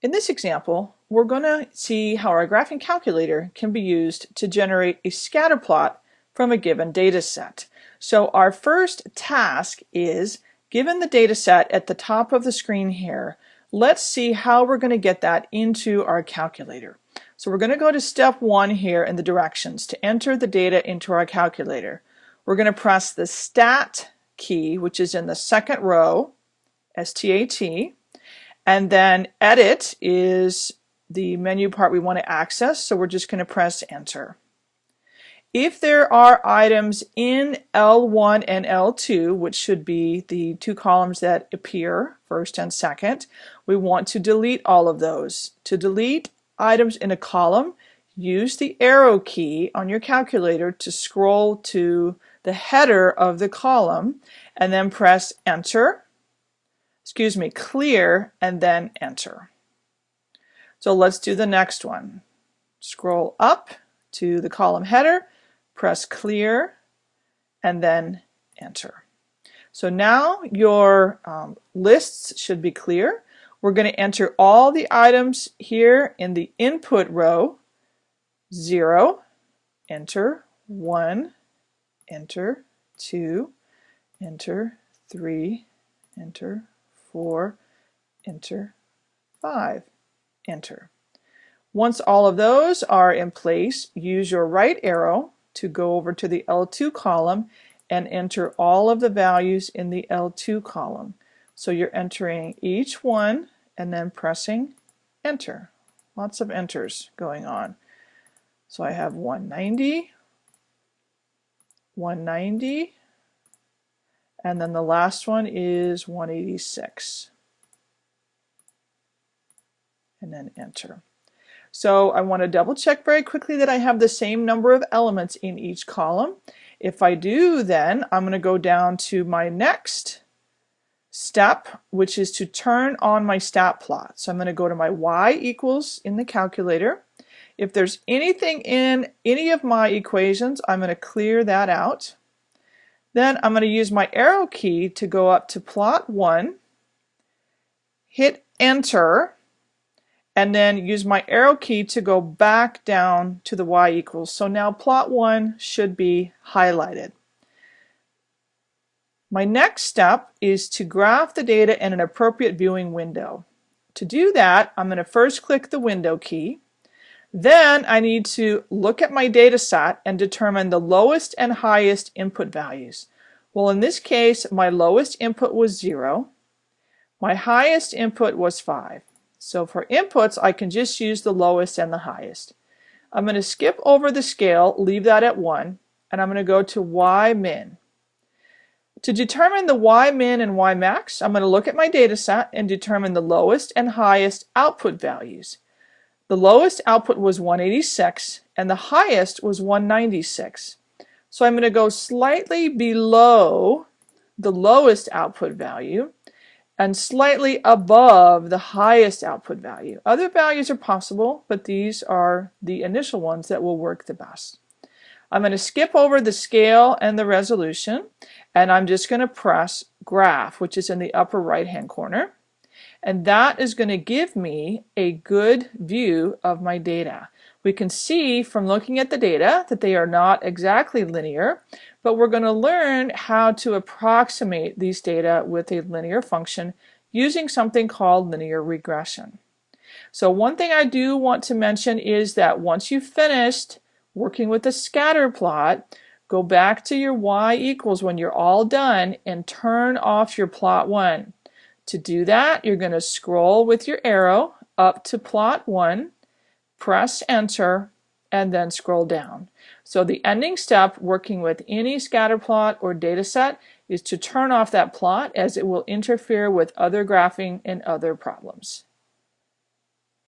In this example, we're going to see how our graphing calculator can be used to generate a scatter plot from a given data set. So our first task is, given the data set at the top of the screen here, let's see how we're going to get that into our calculator. So we're going to go to step one here in the directions to enter the data into our calculator. We're going to press the stat key, which is in the second row, S-T-A-T, and then edit is the menu part we want to access, so we're just going to press enter. If there are items in L1 and L2, which should be the two columns that appear, first and second, we want to delete all of those. To delete items in a column, use the arrow key on your calculator to scroll to the header of the column and then press enter excuse me, clear, and then enter. So let's do the next one. Scroll up to the column header, press clear, and then enter. So now your um, lists should be clear. We're going to enter all the items here in the input row. 0, enter, 1, enter, 2, enter, 3, enter, 4, enter, 5, enter. Once all of those are in place, use your right arrow to go over to the L2 column and enter all of the values in the L2 column. So you're entering each one and then pressing enter. Lots of enters going on. So I have 190, 190, and then the last one is 186. And then enter. So I want to double check very quickly that I have the same number of elements in each column. If I do then I'm going to go down to my next step which is to turn on my stat plot. So I'm going to go to my y equals in the calculator. If there's anything in any of my equations I'm going to clear that out. Then I'm going to use my arrow key to go up to plot 1, hit enter, and then use my arrow key to go back down to the y equals. So now plot 1 should be highlighted. My next step is to graph the data in an appropriate viewing window. To do that, I'm going to first click the window key. Then I need to look at my data set and determine the lowest and highest input values. Well, in this case, my lowest input was 0. My highest input was 5. So for inputs, I can just use the lowest and the highest. I'm going to skip over the scale, leave that at 1, and I'm going to go to Y min. To determine the Y min and Y max, I'm going to look at my data set and determine the lowest and highest output values. The lowest output was 186 and the highest was 196. So I'm going to go slightly below the lowest output value and slightly above the highest output value. Other values are possible, but these are the initial ones that will work the best. I'm going to skip over the scale and the resolution, and I'm just going to press graph, which is in the upper right hand corner. And that is going to give me a good view of my data. We can see from looking at the data that they are not exactly linear, but we're going to learn how to approximate these data with a linear function using something called linear regression. So one thing I do want to mention is that once you've finished working with a scatter plot, go back to your y equals when you're all done and turn off your plot 1. To do that, you're going to scroll with your arrow up to plot 1, press enter, and then scroll down. So the ending step working with any scatter plot or data set is to turn off that plot as it will interfere with other graphing and other problems.